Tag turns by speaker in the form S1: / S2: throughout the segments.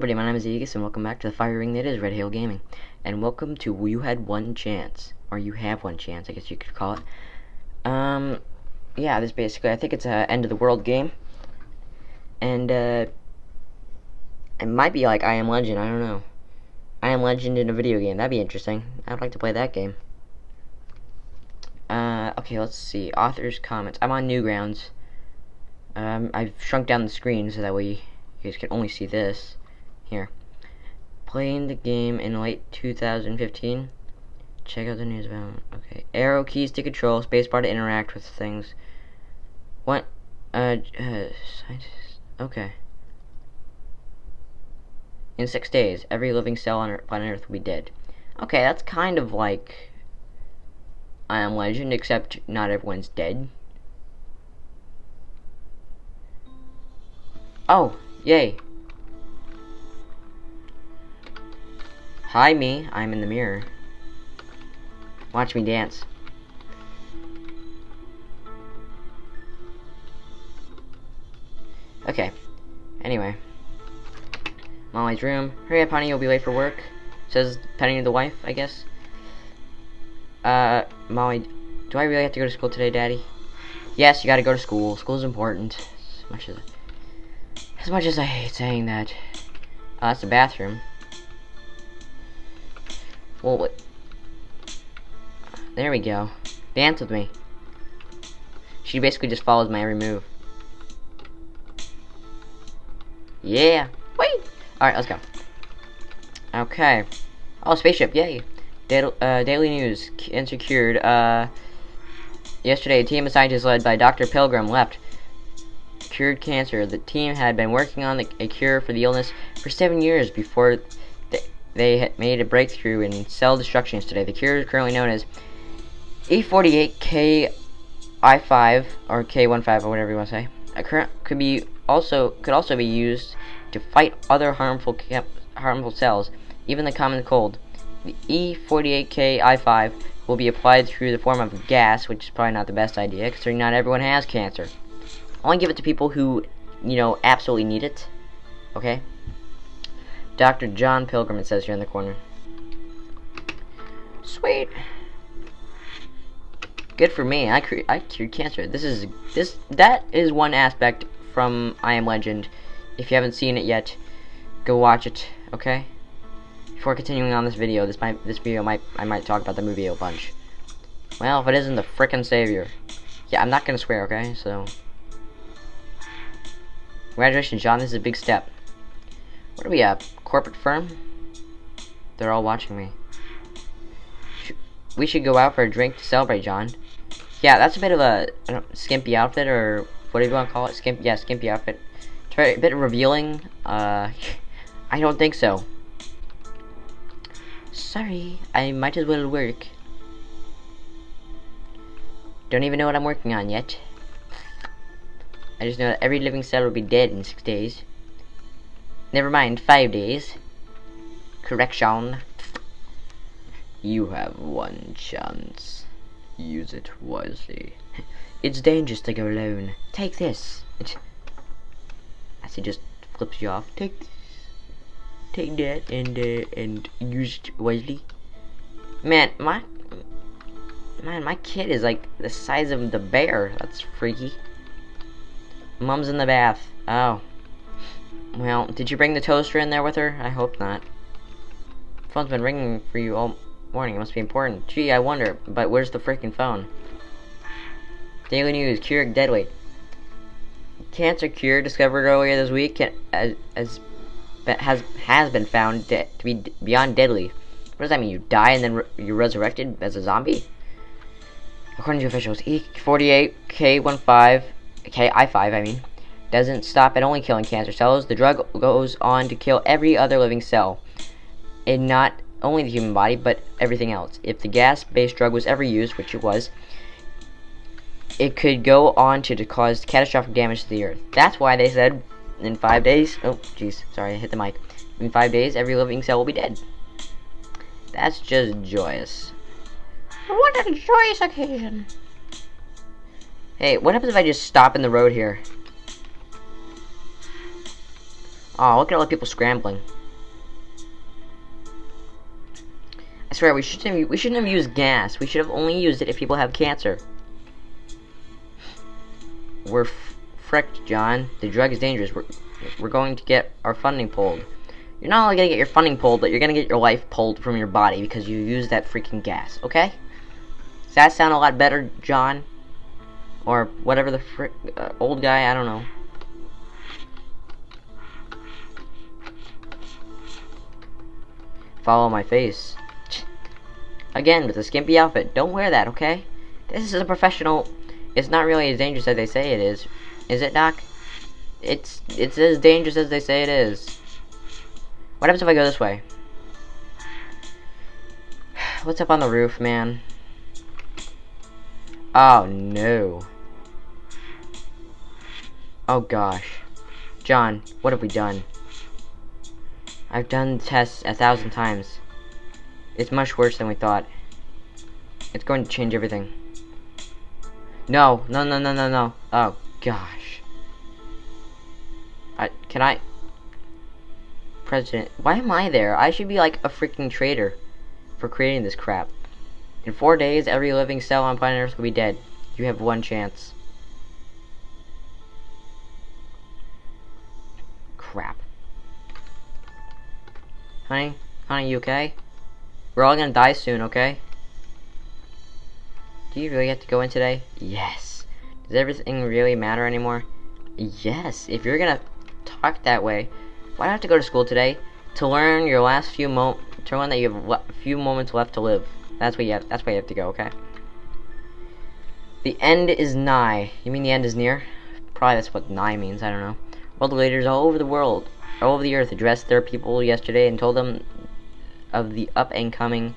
S1: everybody, my name is Aegis, and welcome back to the fire ring that is Red Hail Gaming. And welcome to You Had One Chance. Or You Have One Chance, I guess you could call it. Um, yeah, this basically, I think it's a end of the world game. And, uh, it might be like I Am Legend, I don't know. I Am Legend in a video game, that'd be interesting. I'd like to play that game. Uh, okay, let's see. Author's comments. I'm on Newgrounds. Um, I've shrunk down the screen so that way you guys can only see this. Here. Playing the game in late 2015. Check out the news about Okay. Arrow keys to control, spacebar to interact with things. What? Uh, uh Okay. In six days, every living cell on planet Earth will be dead. Okay, that's kind of like I Am Legend, except not everyone's dead. Oh, yay. Hi, me. I'm in the mirror. Watch me dance. Okay. Anyway. Molly's room. Hurry up, honey. You'll be late for work. Says Penny the wife, I guess. Uh, Molly, do I really have to go to school today, Daddy? Yes, you gotta go to school. School's important. As much as, as much as I hate saying that. Oh, that's the bathroom. What? There we go. Dance with me. She basically just follows my every move. Yeah. Wait. Alright, let's go. Okay. Oh, spaceship, yay. Uh, Daily News, unsecured. Uh, yesterday, a team of scientists led by Dr. Pilgrim left cured cancer. The team had been working on a cure for the illness for seven years before they, made a breakthrough in cell destruction yesterday. The cure is currently known as E48K I5 or K15 or whatever you want to say. A current could be also could also be used to fight other harmful harmful cells, even the common cold. The E48K I5 will be applied through the form of gas, which is probably not the best idea, considering not everyone has cancer. Only give it to people who, you know, absolutely need it. Okay? Dr. John Pilgrim, it says here in the corner. Sweet. Good for me. I, I cured cancer. This is this that is one aspect from I Am Legend. If you haven't seen it yet, go watch it. Okay. Before continuing on this video, this might this video might I might talk about the movie a bunch. Well, if it isn't the frickin' savior. Yeah, I'm not gonna swear, okay? So Congratulations, John, this is a big step. What are we at? Corporate firm? They're all watching me. We should go out for a drink to celebrate, John. Yeah, that's a bit of a skimpy outfit, or whatever you want to call it. Skimp, yeah, skimpy outfit. It's a bit revealing. Uh, I don't think so. Sorry, I might as well work. Don't even know what I'm working on yet. I just know that every living cell will be dead in six days. Never mind, five days. Correction. You have one chance. Use it wisely. it's dangerous to go alone. Take this. As he just flips you off. Take this take that and uh, and use it wisely. Man, my man, my kid is like the size of the bear. That's freaky. Mom's in the bath. Oh. Well, did you bring the toaster in there with her? I hope not. Phone's been ringing for you all morning. It must be important. Gee, I wonder. But where's the freaking phone? Daily News. Cure deadly. Cancer cure discovered earlier this week as, as has has been found to be beyond deadly. What does that mean? You die and then re you're resurrected as a zombie? According to officials, E48K15, K-I5, I mean, doesn't stop at only killing cancer cells. The drug goes on to kill every other living cell, and not only the human body, but everything else. If the gas-based drug was ever used, which it was, it could go on to cause catastrophic damage to the earth. That's why they said in five days, oh, jeez, sorry, I hit the mic. In five days, every living cell will be dead. That's just joyous. What a joyous occasion. Hey, what happens if I just stop in the road here? Oh, look at all the people scrambling. I swear, we shouldn't have, we shouldn't have used gas. We should have only used it if people have cancer. We're fricked, John. The drug is dangerous. We're, we're going to get our funding pulled. You're not only gonna get your funding pulled, but you're gonna get your life pulled from your body because you used that freaking gas, okay? Does that sound a lot better, John? Or whatever the frick, uh, old guy, I don't know. Follow my face. Again, with a skimpy outfit. Don't wear that, okay? This is a professional... It's not really as dangerous as they say it is. Is it, Doc? It's it's as dangerous as they say it is. What happens if I go this way? What's up on the roof, man? Oh, no. Oh, gosh. John, what have we done? I've done tests a thousand times. It's much worse than we thought. It's going to change everything. No, no, no, no, no, no. Oh, gosh. I, can I... President, why am I there? I should be like a freaking traitor for creating this crap. In four days, every living cell on planet Earth will be dead. You have one chance. Honey? Honey, you okay? We're all gonna die soon, okay? Do you really have to go in today? Yes. Does everything really matter anymore? Yes. If you're gonna talk that way, why do I have to go to school today? To learn your last few mo to learn that you have a few moments left to live. That's where you have that's where you have to go, okay? The end is nigh. You mean the end is near? Probably that's what nigh means, I don't know. World leaders all over the world, all over the earth addressed their people yesterday and told them of the up and coming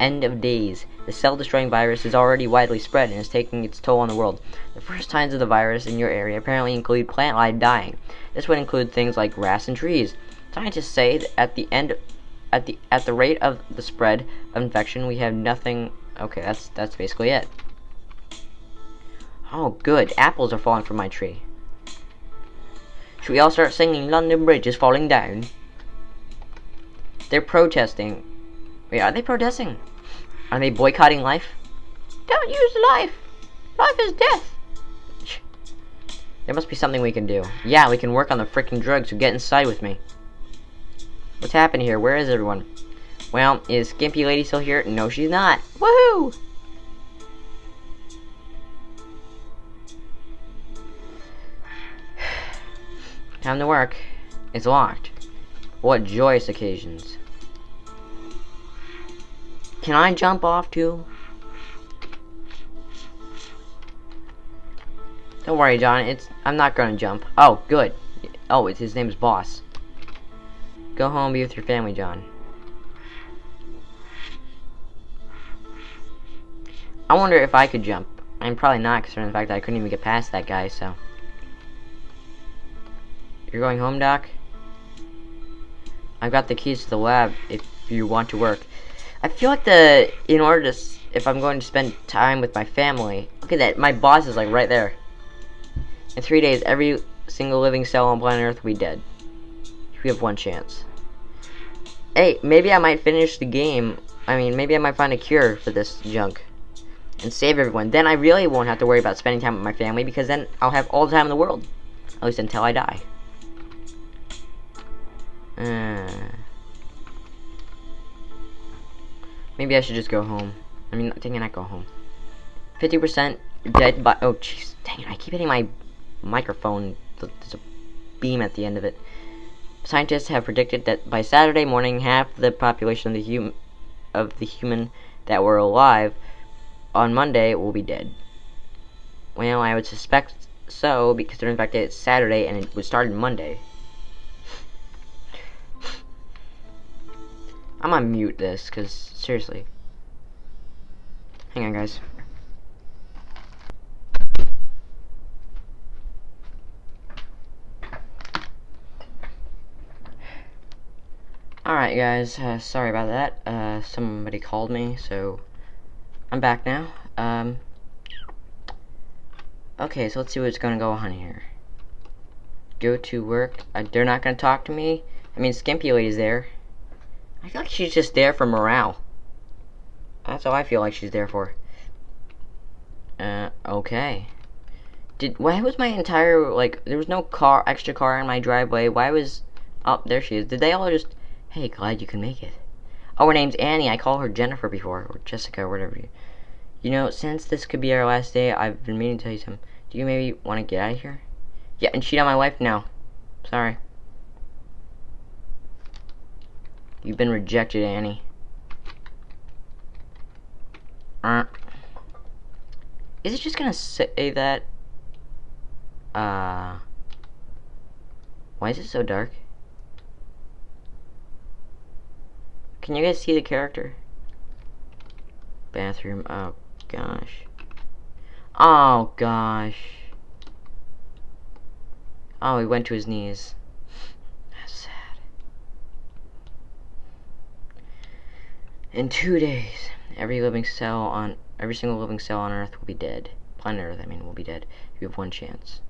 S1: end of days. The cell-destroying virus is already widely spread and is taking its toll on the world. The first signs of the virus in your area apparently include plant life dying. This would include things like grass and trees. Scientists say that at the end at the at the rate of the spread of infection, we have nothing Okay, that's that's basically it. Oh, good. Apples are falling from my tree. Should we all start singing London Bridge is falling down? They're protesting. Wait, are they protesting? Are they boycotting life? Don't use life. Life is death. There must be something we can do. Yeah, we can work on the freaking drugs, so get inside with me. What's happening here? Where is everyone? Well, is Skimpy Lady still here? No, she's not. Woohoo! Time to work. It's locked. What joyous occasions. Can I jump off too? Don't worry, John. It's I'm not gonna jump. Oh, good. Oh, it's his name's Boss. Go home, be with your family, John. I wonder if I could jump. I'm probably not, considering the fact that I couldn't even get past that guy, so. You're going home, Doc? I've got the keys to the lab if you want to work. I feel like the, in order to, if I'm going to spend time with my family, look at that, my boss is like right there. In three days, every single living cell on planet Earth will be dead. We have one chance. Hey, maybe I might finish the game. I mean, maybe I might find a cure for this junk. And save everyone. Then I really won't have to worry about spending time with my family because then I'll have all the time in the world. At least until I die. Uh, maybe I should just go home. I mean, dang it, not go home. 50% dead by- oh jeez, dang it, I keep hitting my microphone. There's a beam at the end of it. Scientists have predicted that by Saturday morning, half the population of the hum of the human that were alive on Monday will be dead. Well, I would suspect so because they're infected Saturday and it was started Monday. I'm gonna mute this, because, seriously. Hang on, guys. Alright, guys, uh, sorry about that. Uh, somebody called me, so I'm back now. Um, okay, so let's see what's gonna go on here. go to work. Uh, they're not gonna talk to me. I mean, Skimpy Lady's there. I feel like she's just there for morale. That's all I feel like she's there for. Uh, okay. Did why was my entire like there was no car extra car in my driveway? Why was oh there she is? Did they all just hey glad you can make it? Oh her name's Annie. I call her Jennifer before or Jessica or whatever. You, you know since this could be our last day, I've been meaning to tell you something. Do you maybe want to get out of here? Yeah, and cheat on my wife now. Sorry. You've been rejected, Annie. Uh, is it just gonna say that? Uh, why is it so dark? Can you guys see the character? Bathroom. Oh gosh. Oh gosh. Oh, he went to his knees. In two days, every living cell on every single living cell on Earth will be dead. Planet Earth, I mean, will be dead. You have one chance.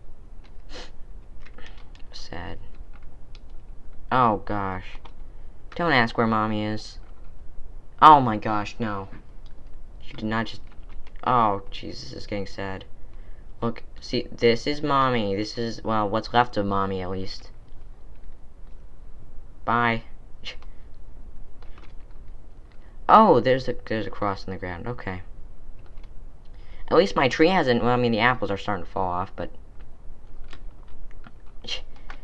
S1: Sad. Oh gosh. Don't ask where mommy is. Oh my gosh, no. She did not just Oh, Jesus, is getting sad. Look, see, this is mommy. This is, well, what's left of mommy, at least. Bye. Oh, there's a there's a cross in the ground. Okay. At least my tree hasn't. Well, I mean the apples are starting to fall off, but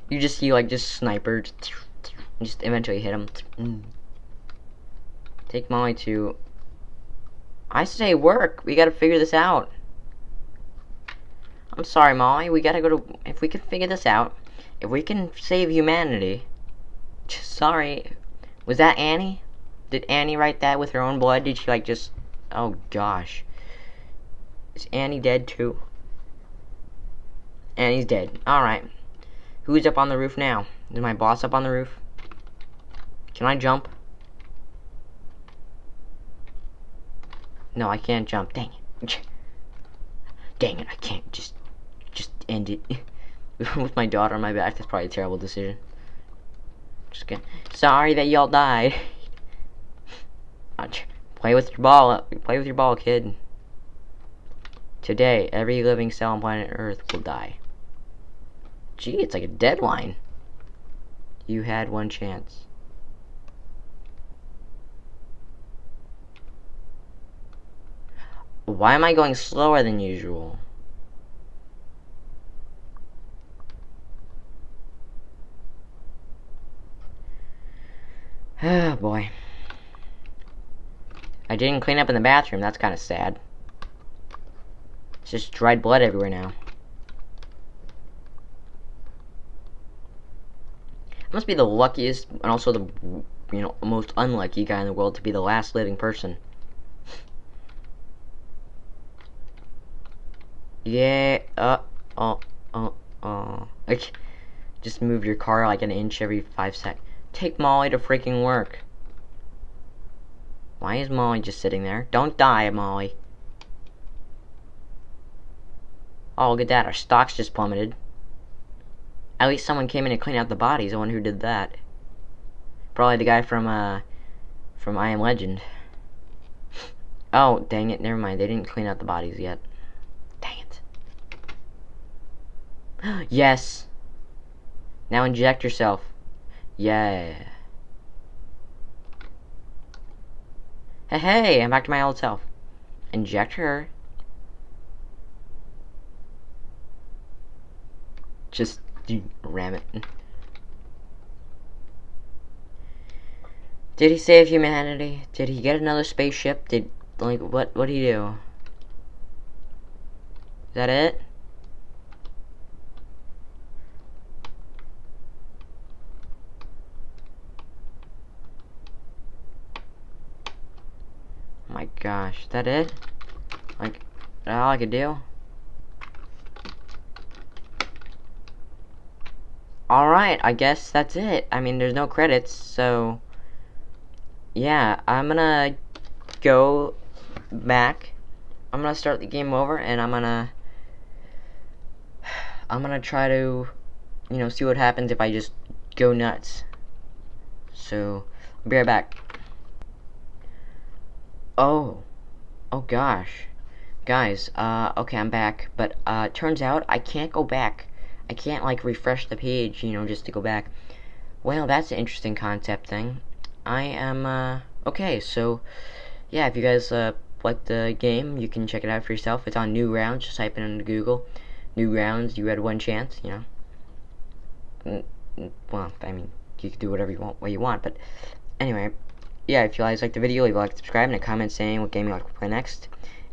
S1: you just see like just snipers, just eventually hit them. Take Molly to. I say work. We gotta figure this out. I'm sorry, Molly. We gotta go to. If we can figure this out, if we can save humanity. Sorry. Was that Annie? Did Annie write that with her own blood? Did she like just... Oh gosh. Is Annie dead too? Annie's dead. Alright. Who's up on the roof now? Is my boss up on the roof? Can I jump? No, I can't jump. Dang it. Dang it, I can't just... Just end it. with my daughter on my back, that's probably a terrible decision. Just kidding. Sorry that y'all died. Play with your ball. Play with your ball, kid. Today, every living cell on planet Earth will die. Gee, it's like a deadline. You had one chance. Why am I going slower than usual? Oh boy. I didn't clean up in the bathroom. That's kind of sad. It's just dried blood everywhere now. I must be the luckiest and also the you know most unlucky guy in the world to be the last living person. yeah. Uh. Oh. Oh. Oh. Like, just move your car like an inch every five sec. Take Molly to freaking work. Why is Molly just sitting there? Don't die, Molly. Oh, look at that. Our stocks just plummeted. At least someone came in to clean out the bodies. I wonder who did that. Probably the guy from, uh, from I Am Legend. Oh, dang it. Never mind. They didn't clean out the bodies yet. Dang it. yes. Now inject yourself. Yeah. Hey, I'm back to my old self. Inject her. Just ram it. Did he save humanity? Did he get another spaceship? Did like what what did he do? Is that it? my gosh, that it? Like, that all I could do? Alright, I guess that's it. I mean, there's no credits, so... Yeah, I'm gonna go back. I'm gonna start the game over, and I'm gonna... I'm gonna try to you know, see what happens if I just go nuts. So, I'll be right back. Oh. Oh gosh. Guys, uh, okay, I'm back. But, uh, turns out I can't go back. I can't, like, refresh the page, you know, just to go back. Well, that's an interesting concept thing. I am, uh, okay, so, yeah, if you guys, uh, like the game, you can check it out for yourself. It's on Newgrounds, just type it into Google. Newgrounds, you had one chance, you know. Well, I mean, you can do whatever you want, what you want, but anyway, yeah, if you guys like the video, leave a like, subscribe, and a comment saying what game you like to play next.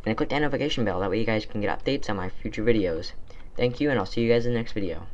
S1: And click the notification bell, that way you guys can get updates on my future videos. Thank you, and I'll see you guys in the next video.